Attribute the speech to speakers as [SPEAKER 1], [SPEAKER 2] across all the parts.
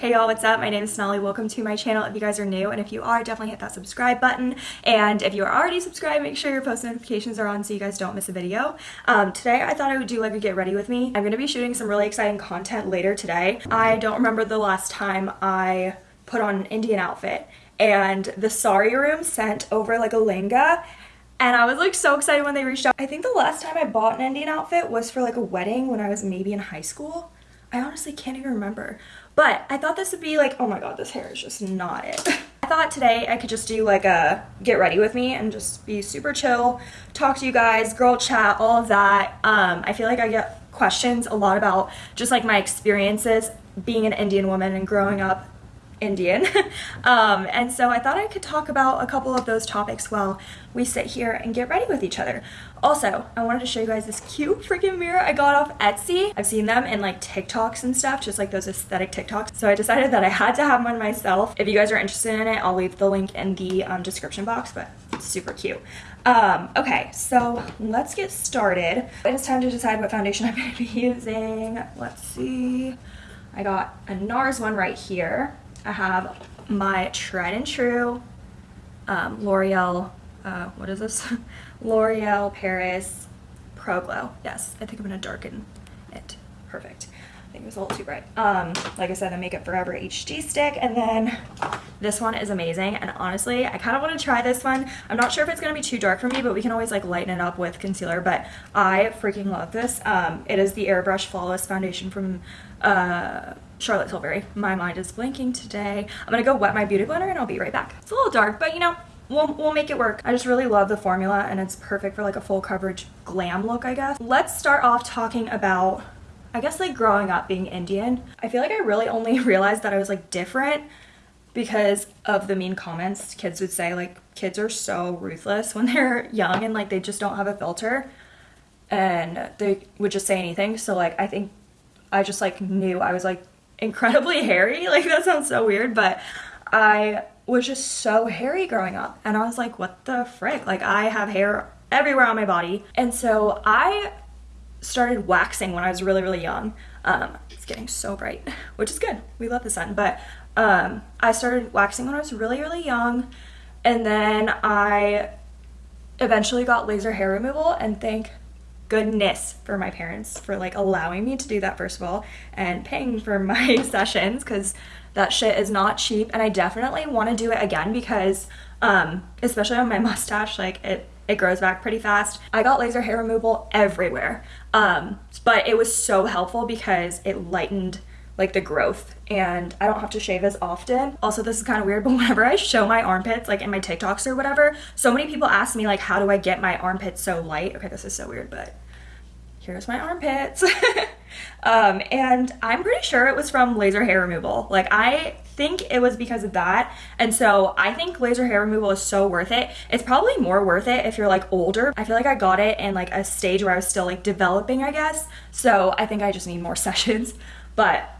[SPEAKER 1] Hey y'all, what's up? My name is Sonali. Welcome to my channel if you guys are new, and if you are, definitely hit that subscribe button. And if you are already subscribed, make sure your post notifications are on so you guys don't miss a video. Um, today, I thought I would do like a get ready with me. I'm going to be shooting some really exciting content later today. I don't remember the last time I put on an Indian outfit, and the Sari room sent over like a lehenga and I was like so excited when they reached out. I think the last time I bought an Indian outfit was for like a wedding when I was maybe in high school. I honestly can't even remember. But I thought this would be like, oh my god, this hair is just not it. I thought today I could just do like a get ready with me and just be super chill, talk to you guys, girl chat, all of that. Um, I feel like I get questions a lot about just like my experiences being an Indian woman and growing up Indian. um, and so I thought I could talk about a couple of those topics while we sit here and get ready with each other. Also, I wanted to show you guys this cute freaking mirror I got off Etsy. I've seen them in like TikToks and stuff, just like those aesthetic TikToks. So I decided that I had to have one myself. If you guys are interested in it, I'll leave the link in the um, description box, but super cute. Um, okay, so let's get started. It is time to decide what foundation I'm to be using. Let's see. I got a NARS one right here. I have my tried and true um, L'Oreal, uh, what is this? L'Oreal Paris Pro Glow. Yes, I think I'm going to darken it. Perfect. I think it was a little too bright. Um, like I said, the Makeup Forever HD stick. And then this one is amazing. And honestly, I kind of want to try this one. I'm not sure if it's going to be too dark for me, but we can always like lighten it up with concealer. But I freaking love this. Um, it is the Airbrush Flawless Foundation from uh, Charlotte Tilbury. My mind is blanking today. I'm gonna go wet my beauty blender and I'll be right back. It's a little dark, but you know, we'll, we'll make it work. I just really love the formula and it's perfect for like a full coverage glam look, I guess. Let's start off talking about, I guess like growing up being Indian. I feel like I really only realized that I was like different because of the mean comments kids would say like kids are so ruthless when they're young and like they just don't have a filter and they would just say anything so like i think i just like knew i was like incredibly hairy. Like that sounds so weird, but I was just so hairy growing up. And I was like, what the frick? Like I have hair everywhere on my body. And so I started waxing when I was really, really young. Um, it's getting so bright, which is good. We love the sun. But um, I started waxing when I was really, really young. And then I eventually got laser hair removal and thank goodness for my parents for like allowing me to do that first of all and paying for my sessions because that shit is not cheap and I definitely want to do it again because um, especially on my mustache like it it grows back pretty fast. I got laser hair removal everywhere um, but it was so helpful because it lightened like the growth and I don't have to shave as often. Also, this is kind of weird, but whenever I show my armpits, like in my TikToks or whatever, so many people ask me like, how do I get my armpits so light? Okay, this is so weird, but here's my armpits. um, and I'm pretty sure it was from laser hair removal. Like I think it was because of that. And so I think laser hair removal is so worth it. It's probably more worth it if you're like older. I feel like I got it in like a stage where I was still like developing, I guess. So I think I just need more sessions. But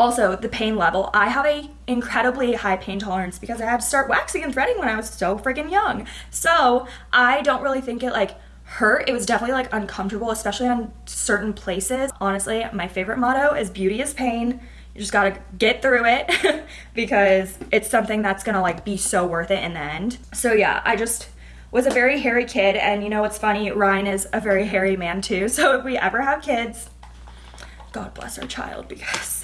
[SPEAKER 1] also, the pain level. I have a incredibly high pain tolerance because I had to start waxing and threading when I was so freaking young. So I don't really think it like hurt. It was definitely like uncomfortable, especially on certain places. Honestly, my favorite motto is beauty is pain. You just gotta get through it because it's something that's gonna like be so worth it in the end. So yeah, I just was a very hairy kid and you know what's funny, Ryan is a very hairy man too. So if we ever have kids, God bless our child because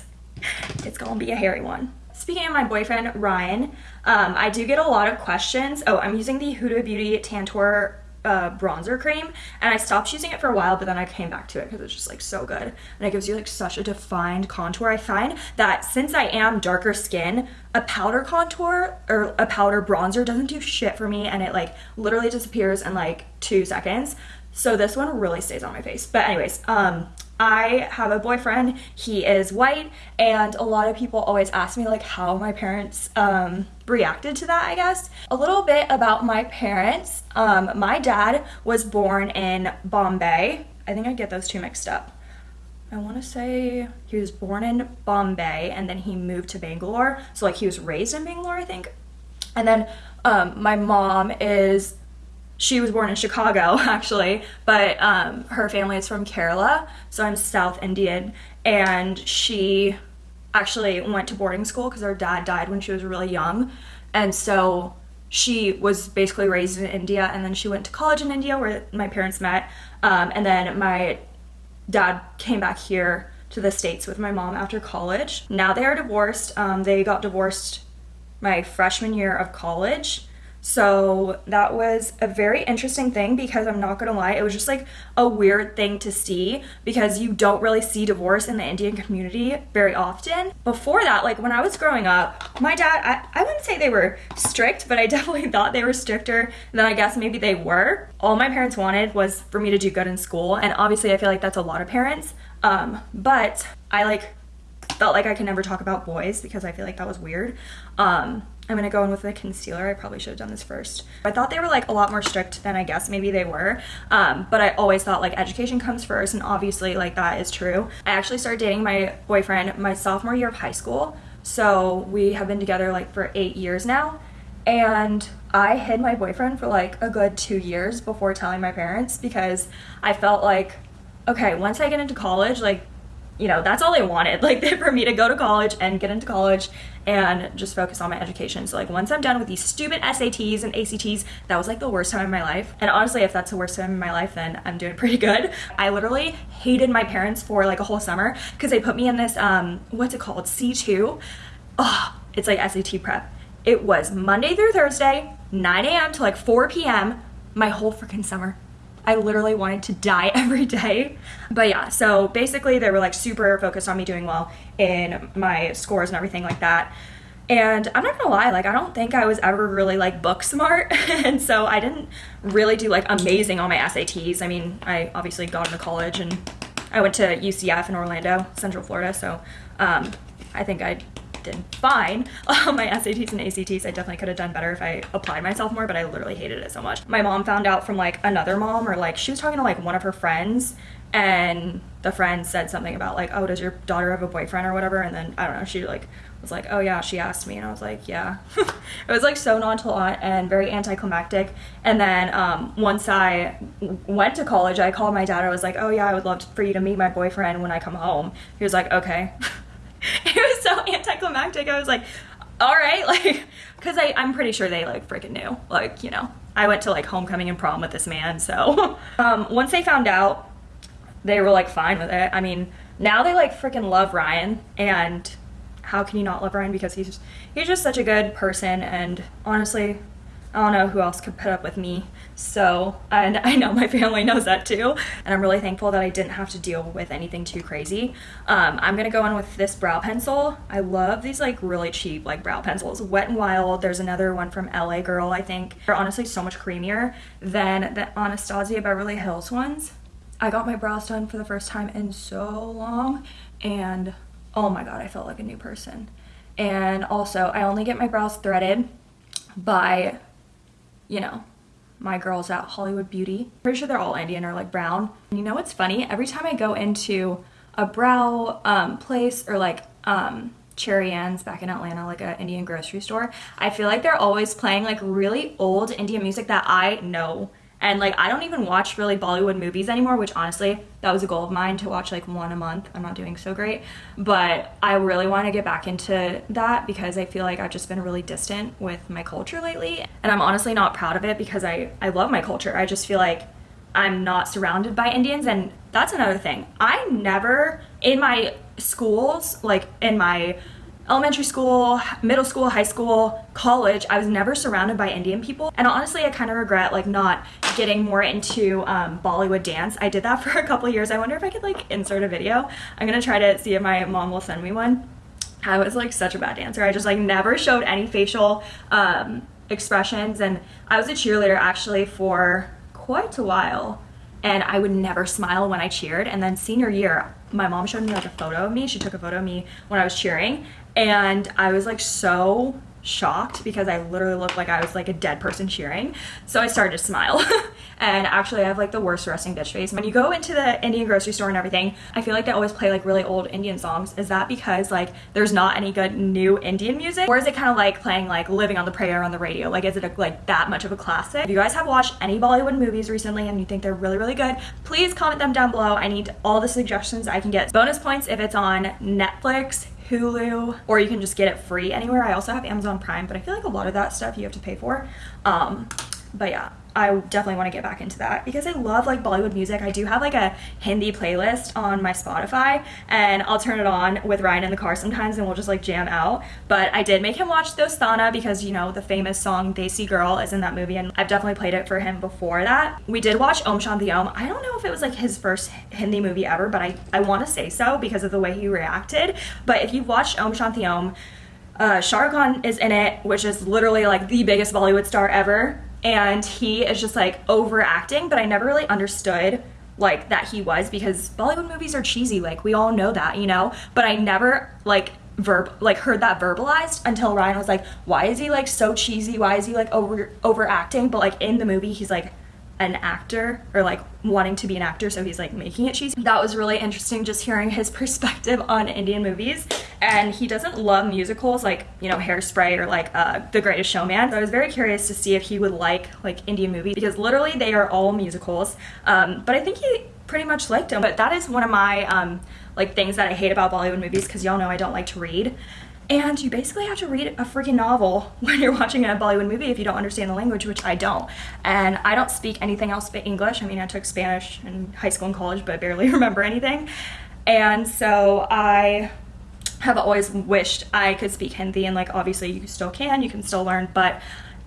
[SPEAKER 1] it's gonna be a hairy one. Speaking of my boyfriend, Ryan, um, I do get a lot of questions. Oh, I'm using the Huda Beauty Tantour uh, bronzer cream and I stopped using it for a while but then I came back to it because it's just like so good and it gives you like such a defined contour. I find that since I am darker skin a powder contour or a powder bronzer doesn't do shit for me and it like literally disappears in like two seconds so this one really stays on my face but anyways um I have a boyfriend, he is white, and a lot of people always ask me like how my parents um, reacted to that, I guess. A little bit about my parents. Um, my dad was born in Bombay. I think I get those two mixed up. I want to say he was born in Bombay and then he moved to Bangalore. So like he was raised in Bangalore, I think. And then um, my mom is she was born in Chicago actually, but um, her family is from Kerala, so I'm South Indian, and she, actually went to boarding school because her dad died when she was really young. And so she was basically raised in India and then she went to college in India where my parents met. Um, and then my dad came back here to the States with my mom after college. Now they are divorced. Um, they got divorced my freshman year of college. So that was a very interesting thing because I'm not gonna lie, it was just like a weird thing to see because you don't really see divorce in the Indian community very often. Before that, like when I was growing up, my dad, I, I wouldn't say they were strict, but I definitely thought they were stricter than I guess maybe they were. All my parents wanted was for me to do good in school, and obviously I feel like that's a lot of parents. Um, but I like felt like I could never talk about boys because I feel like that was weird. Um, I'm gonna go in with the concealer. I probably should have done this first. I thought they were like a lot more strict than I guess maybe they were. Um, but I always thought like education comes first and obviously like that is true. I actually started dating my boyfriend my sophomore year of high school. So we have been together like for eight years now. And I hid my boyfriend for like a good two years before telling my parents because I felt like, okay, once I get into college, like you know, that's all they wanted, like for me to go to college and get into college and just focus on my education. So like once I'm done with these stupid SATs and ACTs, that was like the worst time of my life. And honestly, if that's the worst time of my life, then I'm doing pretty good. I literally hated my parents for like a whole summer because they put me in this, um, what's it called? C2. Oh, it's like SAT prep. It was Monday through Thursday, 9 a.m. to like 4 p.m. my whole freaking summer. I literally wanted to die every day. But yeah, so basically they were like super focused on me doing well in my scores and everything like that. And I'm not gonna lie, like I don't think I was ever really like book smart. and so I didn't really do like amazing on my SATs. I mean, I obviously got into college and I went to UCF in Orlando, Central Florida. So um, I think I did fine on my SATs and ACTs. I definitely could have done better if I applied myself more, but I literally hated it so much. My mom found out from like another mom or like she was talking to like one of her friends and the friend said something about like, oh, does your daughter have a boyfriend or whatever? And then I don't know, she like was like, oh yeah, she asked me, and I was like, yeah. it was like so nonchalant and very anticlimactic. And then um, once I went to college, I called my dad. I was like, oh yeah, I would love for you to meet my boyfriend when I come home. He was like, okay. it was so anticlimactic. I was like, all right, like, because I'm pretty sure they like freaking knew. Like, you know, I went to like homecoming and prom with this man. So um, once they found out, they were like fine with it. I mean, now they like freaking love Ryan and how can you not love Ryan because he's he's just such a good person and honestly I don't know who else could put up with me. So, and I know my family knows that too. And I'm really thankful that I didn't have to deal with anything too crazy. Um, I'm gonna go in with this brow pencil. I love these like really cheap like brow pencils. Wet n Wild, there's another one from LA Girl, I think. They're honestly so much creamier than the Anastasia Beverly Hills ones. I got my brows done for the first time in so long and oh my god, I felt like a new person. And also, I only get my brows threaded by you know, my girls at Hollywood Beauty. Pretty sure they're all Indian or like brown. And you know what's funny? Every time I go into a brow um, place or like um, Cherians back in Atlanta, like an Indian grocery store, I feel like they're always playing like really old Indian music that I know and like I don't even watch really Bollywood movies anymore, which honestly, that was a goal of mine to watch like one a month. I'm not doing so great, but I really want to get back into that because I feel like I've just been really distant with my culture lately. And I'm honestly not proud of it because I I love my culture. I just feel like I'm not surrounded by Indians and that's another thing. I never in my schools, like in my elementary school, middle school, high school, college, I was never surrounded by Indian people. And honestly, I kind of regret like not getting more into um, Bollywood dance. I did that for a couple years. I wonder if I could like insert a video. I'm gonna try to see if my mom will send me one. I was like such a bad dancer. I just like never showed any facial um, expressions. And I was a cheerleader actually for quite a while and I would never smile when I cheered. And then senior year, my mom showed me like a photo of me. She took a photo of me when I was cheering and I was like so shocked because I literally looked like I was like a dead person cheering. So I started to smile. and actually I have like the worst resting bitch face. When you go into the Indian grocery store and everything, I feel like they always play like really old Indian songs. Is that because like there's not any good new Indian music? Or is it kind of like playing like Living on the Prayer on the radio? Like is it a, like that much of a classic? If you guys have watched any Bollywood movies recently and you think they're really really good, please comment them down below. I need all the suggestions I can get. Bonus points if it's on Netflix, Hulu, or you can just get it free anywhere. I also have Amazon Prime, but I feel like a lot of that stuff you have to pay for. Um, but yeah, I definitely want to get back into that because I love like Bollywood music. I do have like a Hindi playlist on my Spotify and I'll turn it on with Ryan in the car sometimes and we'll just like jam out. But I did make him watch Dostana because you know the famous song Desi Girl is in that movie and I've definitely played it for him before that. We did watch Om Shanti Om. I don't know if it was like his first Hindi movie ever, but I, I want to say so because of the way he reacted. But if you've watched Om Shanti Om, uh, Shah Rukh Khan is in it, which is literally like the biggest Bollywood star ever and he is just like overacting but i never really understood like that he was because bollywood movies are cheesy like we all know that you know? But i never like verb like heard that verbalized until ryan was like why is he like so cheesy? Why is he like over overacting? But like in the movie he's like an actor or like wanting to be an actor so he's like making it cheesy. That was really interesting just hearing his perspective on indian movies. And he doesn't love musicals like you know hairspray or like uh, the greatest showman. So i was very curious to see if he would like like indian movies because literally they are all musicals. Um, but i think he pretty much liked them but that is one of my um, like things that i hate about bollywood movies because y'all know i don't like to read and you basically have to read a freaking novel when you're watching a Bollywood movie if you don't understand the language, which I don't. And I don't speak anything else but English. I mean, I took Spanish in high school and college, but I barely remember anything. And so I have always wished I could speak Hindi, and like obviously you still can, you can still learn, but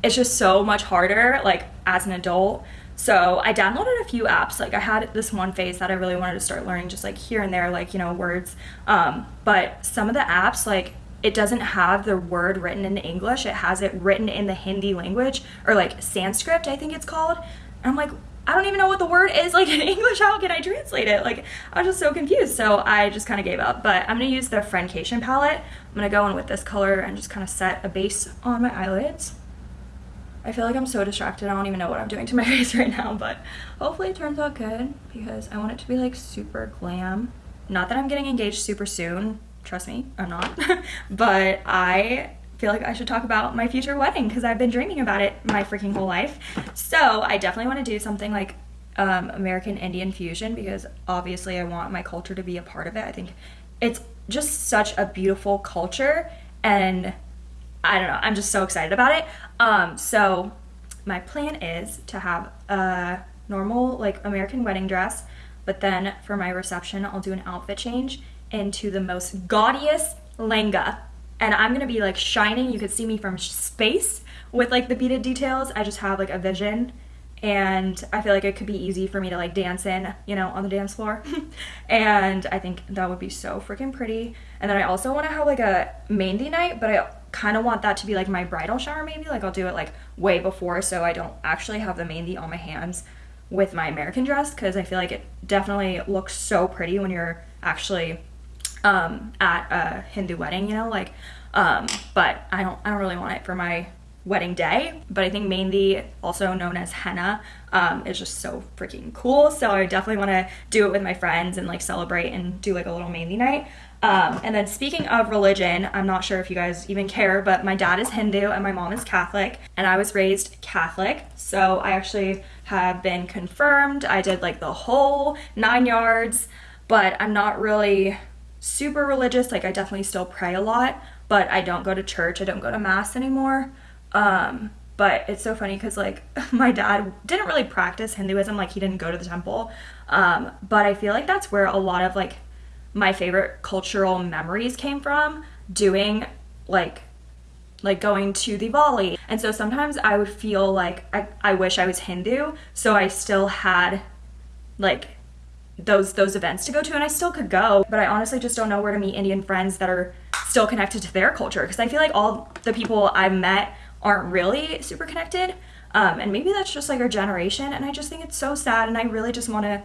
[SPEAKER 1] it's just so much harder, like as an adult. So I downloaded a few apps. Like I had this one phase that I really wanted to start learning, just like here and there, like you know words. Um, but some of the apps, like it doesn't have the word written in English. It has it written in the Hindi language or like Sanskrit, I think it's called. And I'm like, I don't even know what the word is like in English. How can I translate it? Like, I was just so confused. So I just kind of gave up. But I'm going to use the Friendcation palette. I'm going to go in with this color and just kind of set a base on my eyelids. I feel like I'm so distracted. I don't even know what I'm doing to my face right now. But hopefully it turns out good because I want it to be like super glam. Not that I'm getting engaged super soon Trust me, I'm not. but I feel like I should talk about my future wedding because I've been dreaming about it my freaking whole life. So I definitely want to do something like um, American Indian fusion because obviously I want my culture to be a part of it. I think it's just such a beautiful culture and I don't know, I'm just so excited about it. Um, so my plan is to have a normal like American wedding dress, but then for my reception I'll do an outfit change into the most gaudiest lenga. And I'm gonna be like shining. You could see me from space with like the beaded details. I just have like a vision and I feel like it could be easy for me to like dance in, you know, on the dance floor. and I think that would be so freaking pretty. And then I also want to have like a mehndi night, but I kind of want that to be like my bridal shower maybe. Like I'll do it like way before so I don't actually have the mehndi on my hands with my American dress because I feel like it definitely looks so pretty when you're actually um, at a Hindu wedding, you know, like, um, but I don't, I don't really want it for my wedding day. But I think mehndi, also known as henna, um, is just so freaking cool. So I definitely want to do it with my friends and like celebrate and do like a little mehndi night. Um, and then speaking of religion, I'm not sure if you guys even care, but my dad is Hindu and my mom is Catholic, and I was raised Catholic. So I actually have been confirmed. I did like the whole nine yards, but I'm not really super religious. Like I definitely still pray a lot, but I don't go to church. I don't go to mass anymore. Um, but it's so funny because like my dad didn't really practice Hinduism. Like he didn't go to the temple. Um, but I feel like that's where a lot of like my favorite cultural memories came from doing like like going to the Diwali. And so sometimes I would feel like I, I wish I was Hindu. So I still had like those those events to go to and I still could go but I honestly just don't know where to meet Indian friends that are still connected to their culture because I feel like all the people I've met aren't really super connected um, and maybe that's just like our generation and I just think it's so sad and I really just want to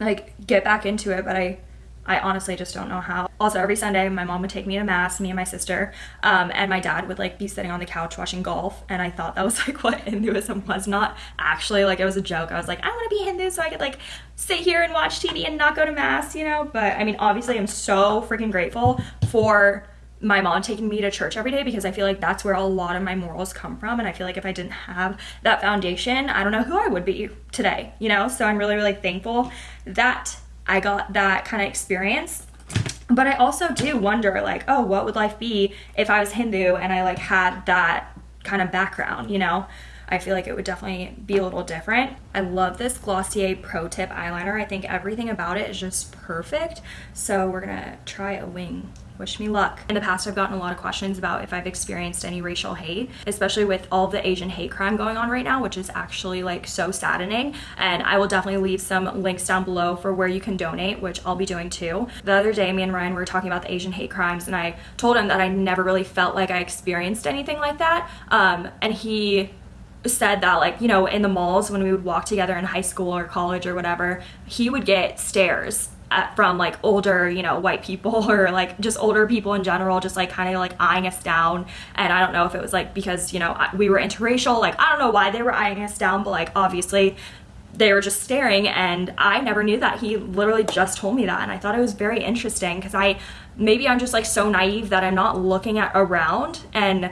[SPEAKER 1] like get back into it but I I honestly just don't know how. Also, every Sunday, my mom would take me to mass, me and my sister, um, and my dad would like be sitting on the couch watching golf. And I thought that was like what Hinduism was. Not actually like it was a joke. I was like, I want to be Hindu so I could like sit here and watch TV and not go to mass, you know. But I mean, obviously, I'm so freaking grateful for my mom taking me to church every day because I feel like that's where a lot of my morals come from. And I feel like if I didn't have that foundation, I don't know who I would be today, you know? So I'm really, really thankful that I got that kind of experience. But I also do wonder, like, oh, what would life be if I was Hindu and I like had that kind of background, you know? I feel like it would definitely be a little different. I love this Glossier Pro Tip eyeliner. I think everything about it is just perfect. So we're gonna try a wing wish me luck. In the past, I've gotten a lot of questions about if I've experienced any racial hate, especially with all the Asian hate crime going on right now, which is actually like so saddening. And I will definitely leave some links down below for where you can donate, which I'll be doing too. The other day, me and Ryan were talking about the Asian hate crimes, and I told him that I never really felt like I experienced anything like that. Um, and he said that like you know in the malls when we would walk together in high school or college or whatever he would get stares Uh, from like older you know white people or like just older people in general just like kind of like eyeing us down. And i don't know if it was like because you know we were interracial like i don't know why they were eyeing us down but like obviously they were just staring. And i never knew that. He literally just told me that. And i thought it was very interesting because i maybe i'm just like so naive that i'm not looking at around. And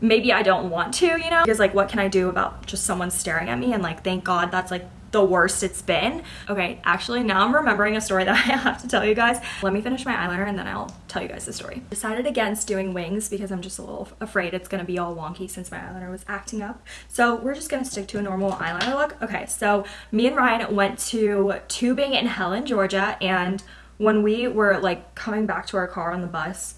[SPEAKER 1] maybe I don't want to, you know? Because like what can I do about just someone staring at me? And like thank God that's like the worst it's been. Okay, actually now I'm remembering a story that I have to tell you guys. Let me finish my eyeliner and then I'll tell you guys the story. Decided against doing wings because I'm just a little afraid it's gonna be all wonky since my eyeliner was acting up. So we're just gonna stick to a normal eyeliner look. Okay, so me and Ryan went to tubing in Helen, Georgia and when we were like coming back to our car on the bus,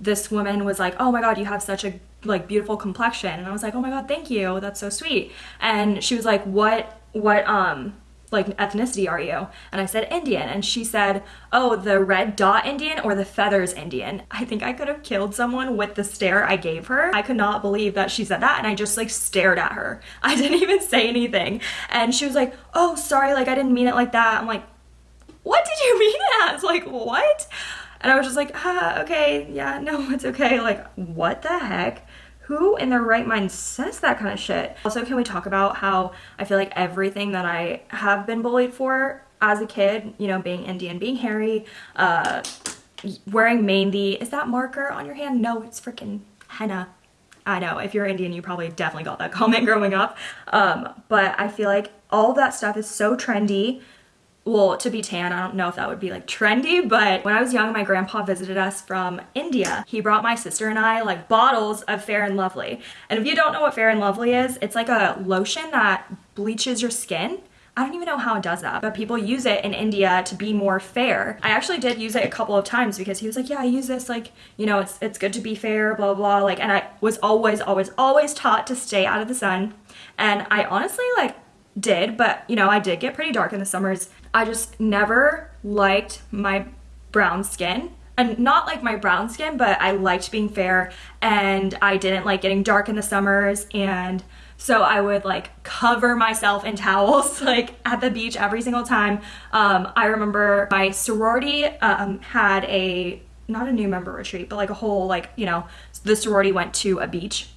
[SPEAKER 1] this woman was like, oh my God, you have such a like beautiful complexion and I was like oh my god thank you that's so sweet and she was like what what um like ethnicity are you? And I said Indian. And she said oh the red dot Indian or the feathers Indian? I think I could have killed someone with the stare I gave her. I could not believe that she said that. And I just like stared at her. I didn't even say anything. And she was like oh sorry. Like I didn't mean it like that. I'm like what did you mean as? Like what? And I was just like, ah, okay, yeah, no, it's okay. Like, what the heck? Who in their right mind says that kind of shit? Also, can we talk about how I feel like everything that I have been bullied for as a kid, you know, being Indian, being hairy, uh, wearing mehndi, is that marker on your hand? No, it's freaking henna. I know, if you're Indian, you probably definitely got that comment growing up. Um, but I feel like all that stuff is so trendy well, to be tan, I don't know if that would be like trendy, but when I was young, my grandpa visited us from India. He brought my sister and I like bottles of Fair and Lovely. And if you don't know what Fair and Lovely is, it's like a lotion that bleaches your skin. I don't even know how it does that, but people use it in India to be more fair. I actually did use it a couple of times because he was like, yeah, I use this, like, you know, it's, it's good to be fair, blah, blah, like, and I was always, always, always taught to stay out of the sun. And I honestly, like, did, but, you know, I did get pretty dark in the summers I just never liked my brown skin and not like my brown skin, but I liked being fair and I didn't like getting dark in the summers and so I would like cover myself in towels like at the beach every single time. Um, I remember my sorority um, had a, not a new member retreat, but like a whole like, you know, the sorority went to a beach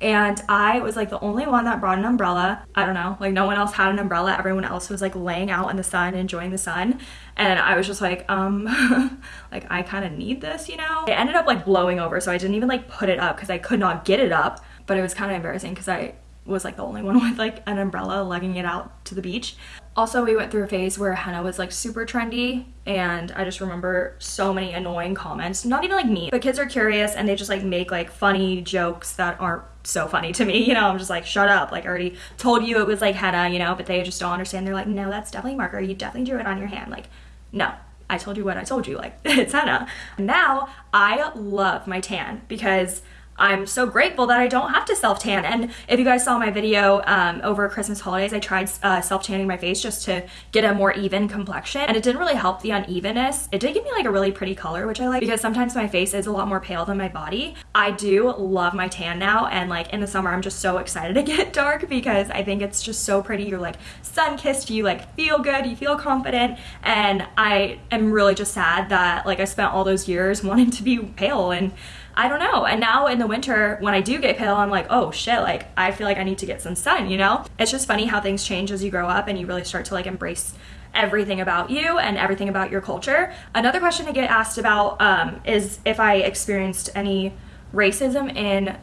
[SPEAKER 1] and I was like the only one that brought an umbrella. I don't know, like no one else had an umbrella. Everyone else was like laying out in the sun, enjoying the sun. And I was just like, um, like I kind of need this, you know? It ended up like blowing over, so I didn't even like put it up because I could not get it up. But it was kind of embarrassing because I was like the only one with like an umbrella lugging it out to the beach. Also, we went through a phase where henna was like super trendy and I just remember so many annoying comments, not even like me, but kids are curious and they just like make like funny jokes that aren't so funny to me. You know, I'm just like, shut up. Like I already told you it was like henna, you know, but they just don't understand. They're like, no, that's definitely marker. You definitely drew it on your hand. Like, no, I told you what I told you. Like, it's henna. Now, I love my tan because I'm so grateful that I don't have to self tan. And if you guys saw my video um, over Christmas holidays, I tried uh, self tanning my face just to get a more even complexion. And it didn't really help the unevenness. It did give me like a really pretty color, which I like because sometimes my face is a lot more pale than my body. I do love my tan now. And like in the summer, I'm just so excited to get dark because I think it's just so pretty. You're like sun kissed, you like feel good, you feel confident. And I am really just sad that like I spent all those years wanting to be pale and I don't know. And now in the winter, when I do get pale, I'm like, oh shit, like I feel like I need to get some sun, you know? It's just funny how things change as you grow up and you really start to like embrace everything about you and everything about your culture. Another question I get asked about um, is if I experienced any racism in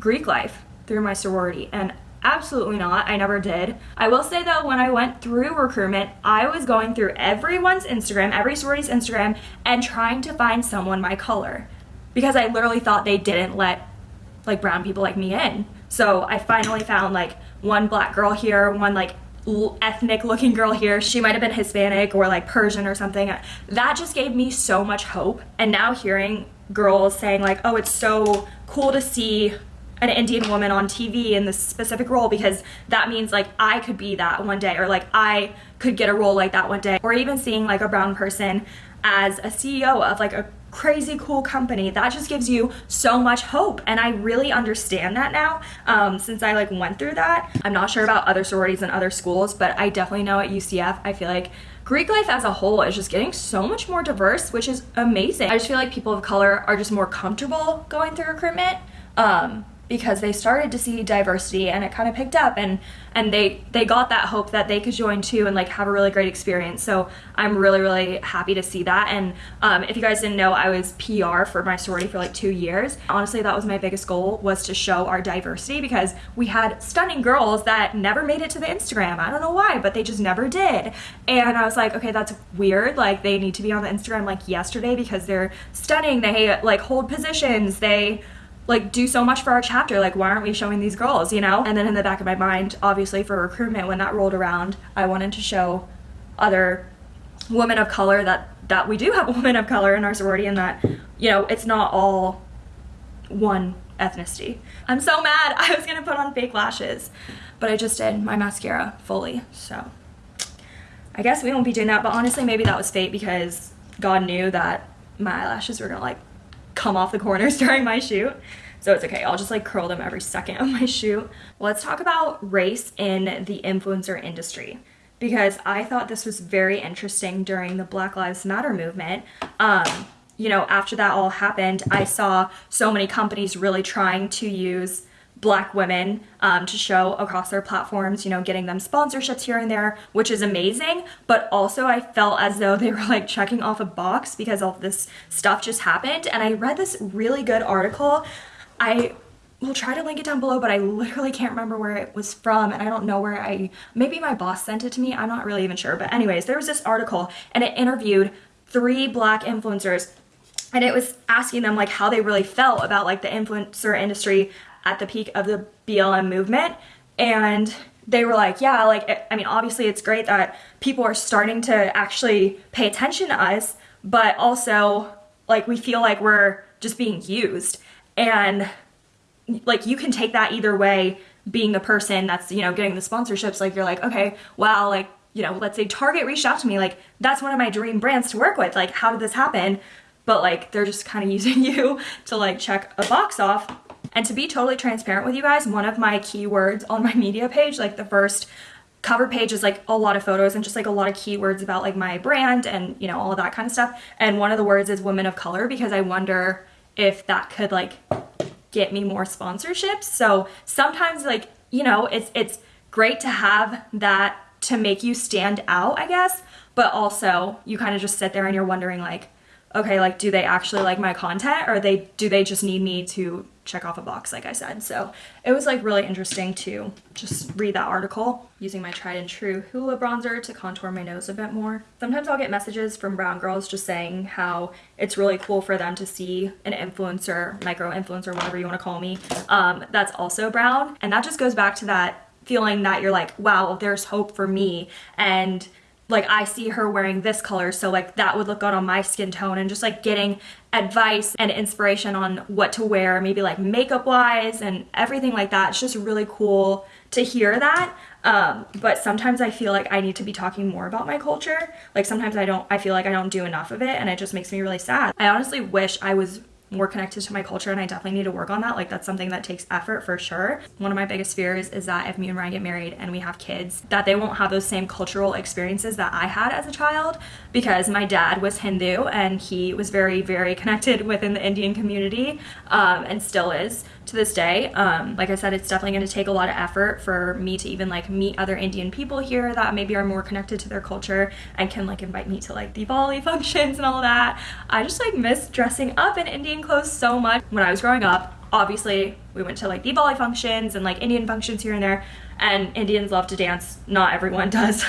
[SPEAKER 1] Greek life through my sorority. And Absolutely not. I never did. I will say though, when I went through recruitment, I was going through everyone's Instagram, every sorority's Instagram, and trying to find someone my color because I literally thought they didn't let like brown people like me in. So I finally found like one black girl here, one like ethnic looking girl here. She might have been Hispanic or like Persian or something. That just gave me so much hope. And now hearing girls saying like, oh, it's so cool to see an Indian woman on TV in this specific role because that means like I could be that one day or like I could get a role like that one day or even seeing like a brown person as a CEO of like a crazy cool company that just gives you so much hope and i really understand that now um, since i like went through that i'm not sure about other sororities and other schools but i definitely know at ucf i feel like Greek life as a whole is just getting so much more diverse, which is amazing. I just feel like people of color are just more comfortable going through recruitment. Um, because they started to see diversity and it kind of picked up and and they they got that hope that they could join too and like have a really great experience. So i'm really really happy to see that. And um, if you guys didn't know i was pr for my sorority for like two years. Honestly that was my biggest goal was to show our diversity because we had stunning girls that never made it to the instagram. I don't know why but they just never did. And i was like okay that's weird. Like they need to be on the instagram like yesterday because they're stunning. They like hold positions. They like do so much for our chapter. Like why aren't we showing these girls you know? And then in the back of my mind obviously for recruitment when that rolled around i wanted to show other women of color that that we do have women of color in our sorority and that you know it's not all one ethnicity. I'm so mad. I was gonna put on fake lashes but i just did my mascara fully so. I guess we won't be doing that but honestly maybe that was fate because god knew that my eyelashes were gonna like come off the corners during my shoot. So it's okay, I'll just like curl them every second of my shoot. Let's talk about race in the influencer industry because I thought this was very interesting during the Black Lives Matter movement. Um, you know, after that all happened, I saw so many companies really trying to use black women um, to show across their platforms, you know, getting them sponsorships here and there, which is amazing. But also, I felt as though they were like checking off a box because all this stuff just happened. And I read this really good article. I will try to link it down below, but I literally can't remember where it was from. And I don't know where I, maybe my boss sent it to me. I'm not really even sure. But, anyways, there was this article and it interviewed three black influencers and it was asking them like how they really felt about like the influencer industry at the peak of the BLM movement. And they were like, yeah, like, eh, I mean, obviously it's great that people are starting to actually pay attention to us, but also, like, we feel like we're just being used. And, like, you can take that either way, being the person that's, you know, getting the sponsorships. Like, you're like, okay, wow, like, you know, let's say Target reached out to me, like, that's one of my dream brands to work with. Like, how did this happen? But, like, they're just kind of using you to, like, check a box off and to be totally transparent with you guys, one of my keywords on my media page, like the first cover page is like a lot of photos and just like a lot of keywords about like my brand and you know all that kind of stuff. And one of the words is women of color because i wonder if that could like get me more sponsorships. So sometimes like you know it's it's great to have that to make you stand out i guess. But also you kind of just sit there and you're wondering like okay like do they actually like my content or they do they just need me to check off a box like I said. So it was like really interesting to just read that article using my tried and true Hoola bronzer to contour my nose a bit more. Sometimes I'll get messages from brown girls just saying how it's really cool for them to see an influencer, micro influencer, whatever you want to call me, um, that's also brown. And that just goes back to that feeling that you're like, wow, there's hope for me. And like I see her wearing this color, so like that would look good on my skin tone and just like getting advice and inspiration on what to wear, maybe like makeup wise and everything like that. It's just really cool to hear that. Um, but sometimes I feel like I need to be talking more about my culture. Like sometimes I don't, I feel like I don't do enough of it and it just makes me really sad. I honestly wish I was more connected to my culture and I definitely need to work on that. Like that's something that takes effort for sure. One of my biggest fears is that if me and Ryan get married and we have kids, that they won't have those same cultural experiences that I had as a child because my dad was Hindu and he was very, very connected within the Indian community um, and still is to this day. Um, like I said, it's definitely going to take a lot of effort for me to even like meet other Indian people here that maybe are more connected to their culture and can like invite me to like Diwali functions and all that. I just like miss dressing up in Indian clothes so much. When I was growing up, obviously we went to like Diwali functions and like Indian functions here and there and Indians love to dance. Not everyone does.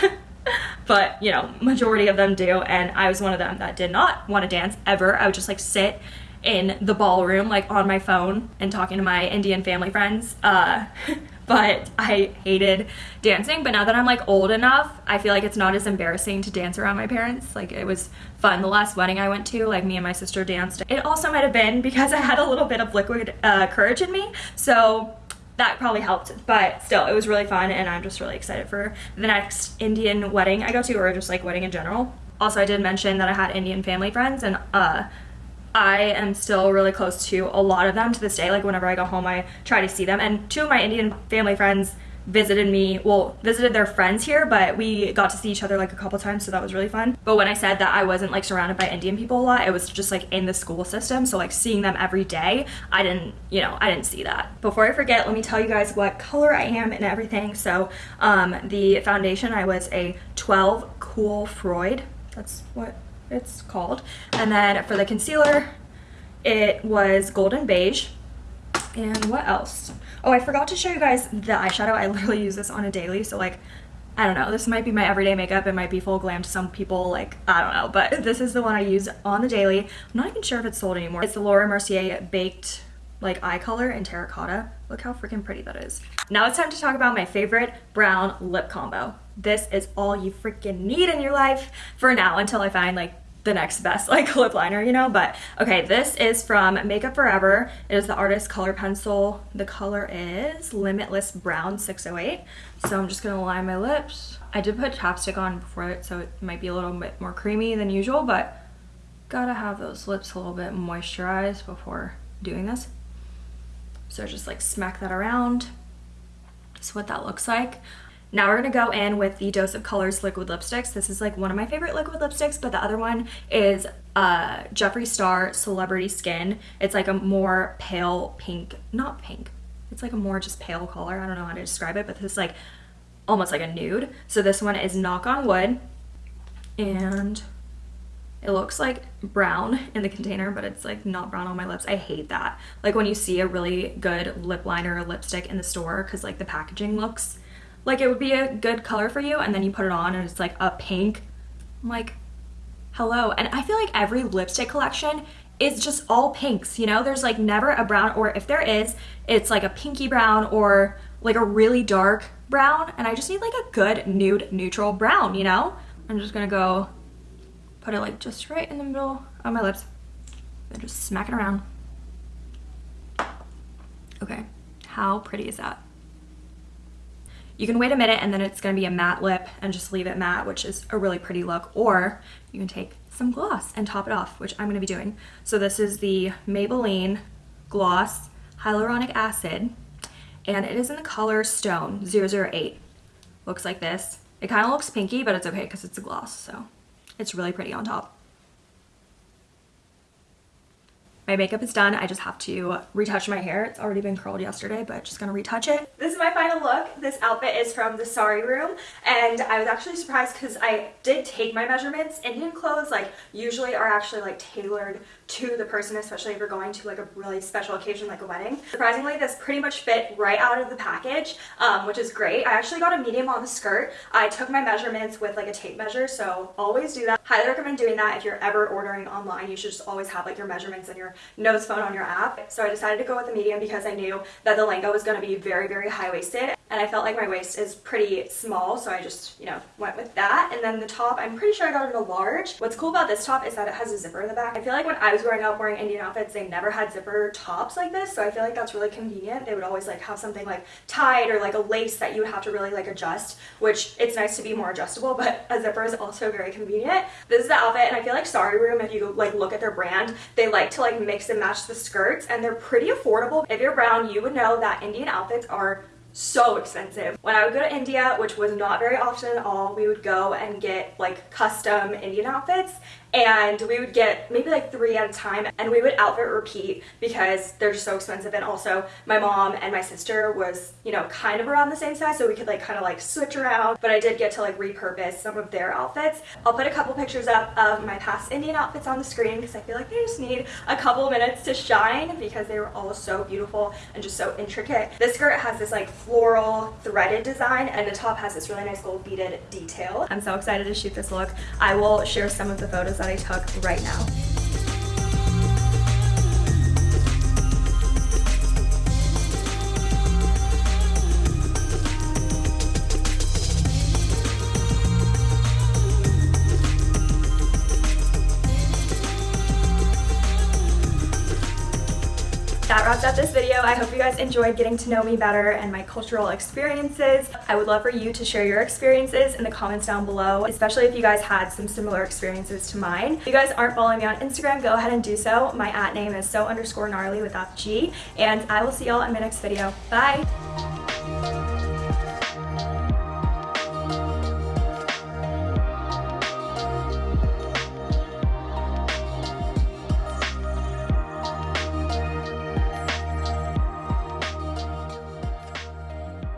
[SPEAKER 1] but you know, majority of them do and I was one of them that did not want to dance ever. I would just like sit in the ballroom like on my phone and talking to my Indian family friends. Uh, but I hated dancing. But now that I'm like old enough, I feel like it's not as embarrassing to dance around my parents. Like it was fun. The last wedding I went to, like me and my sister danced. It also might have been because I had a little bit of liquid uh, courage in me. So that probably helped but still it was really fun and i'm just really excited for the next indian wedding i go to or just like wedding in general also i did mention that i had indian family friends and uh I am still really close to a lot of them to this day. Like whenever I go home, I try to see them. And two of my Indian family friends visited me, well, visited their friends here, but we got to see each other like a couple times, so that was really fun. But when I said that I wasn't like surrounded by Indian people a lot, it was just like in the school system. So like seeing them every day, I didn't, you know, I didn't see that. Before I forget, let me tell you guys what color I am and everything. So um, the foundation, I was a 12 Cool Freud. That's what it's called. And then for the concealer, it was golden beige. And what else? Oh, I forgot to show you guys the eyeshadow. I literally use this on a daily, so like, I don't know. This might be my everyday makeup. It might be full glam to some people. Like, I don't know. But this is the one I use on the daily. I'm not even sure if it's sold anymore. It's the Laura Mercier Baked like eye color in terracotta. Look how freaking pretty that is. Now it's time to talk about my favorite brown lip combo. This is all you freaking need in your life for now until I find like the next best like lip liner, you know? But okay, this is from Makeup Forever. It is the Artist Color Pencil. The color is Limitless Brown 608. So I'm just gonna line my lips. I did put chapstick on before it, so it might be a little bit more creamy than usual, but gotta have those lips a little bit moisturized before doing this. So just like smack that around. That's what that looks like. Now we're gonna go in with the Dose of Colors liquid lipsticks. This is like one of my favorite liquid lipsticks, but the other one is uh, Jeffree Star Celebrity Skin. It's like a more pale pink, not pink, it's like a more just pale color. I don't know how to describe it, but this is like almost like a nude. So this one is Knock on Wood and it looks like brown in the container, but it's like not brown on my lips. I hate that. Like when you see a really good lip liner or lipstick in the store because like the packaging looks like it would be a good color for you and then you put it on and it's like a pink. I'm like, hello. And I feel like every lipstick collection is just all pinks, you know? There's like never a brown or if there is, it's like a pinky brown or like a really dark brown and I just need like a good nude neutral brown, you know? I'm just gonna go put it like just right in the middle of my lips and just smack it around. Okay, how pretty is that? You can wait a minute and then it's gonna be a matte lip and just leave it matte, which is a really pretty look. Or you can take some gloss and top it off, which I'm gonna be doing. So this is the Maybelline Gloss Hyaluronic Acid, and it is in the color Stone 008. Looks like this. It kind of looks pinky, but it's okay because it's a gloss, so it's really pretty on top. My makeup is done. I just have to retouch my hair. It's already been curled yesterday, but just gonna retouch it. This is my final look. This outfit is from the Sari Room, and I was actually surprised because I did take my measurements. Indian clothes, like, usually are actually, like, tailored to the person, especially if you're going to, like, a really special occasion like a wedding. Surprisingly, this pretty much fit right out of the package, um, which is great. I actually got a medium on the skirt. I took my measurements with, like, a tape measure, so always do that. Highly recommend doing that if you're ever ordering online. You should just always have, like, your measurements and your nose phone on your app. So I decided to go with the medium because I knew that the lehenga was going to be very, very high-waisted and I felt like my waist is pretty small so I just, you know, went with that. And then the top, I'm pretty sure I got it in a large. What's cool about this top is that it has a zipper in the back. I feel like when I was growing up wearing Indian outfits, they never had zipper tops like this, so I feel like that's really convenient. They would always like have something like tied or like a lace that you would have to really like adjust, which it's nice to be more adjustable, but a zipper is also very convenient. This is the outfit, and I feel like Sari Room, if you like look at their brand, they like to like mix and match the skirts, and they're pretty affordable. If you're brown, you would know that Indian outfits are so expensive. When I would go to India, which was not very often at all, we would go and get like custom Indian outfits and we would get maybe like three at a time and we would outfit repeat because they're so expensive and also my mom and my sister was, you know, kind of around the same size so we could like kind of like switch around, but I did get to like repurpose some of their outfits. I'll put a couple pictures up of my past Indian outfits on the screen because I feel like they just need a couple minutes to shine because they were all so beautiful and just so intricate. This skirt has this like floral threaded design and the top has this really nice gold beaded detail. I'm so excited to shoot this look. I will share some of the photos that I took right now. Wraps up this video. I hope you guys enjoyed getting to know me better and my cultural experiences. I would love for you to share your experiences in the comments down below, especially if you guys had some similar experiences to mine. If you guys aren't following me on Instagram, go ahead and do so. My at name is so underscore gnarly without G, and I will see y'all in my next video. Bye!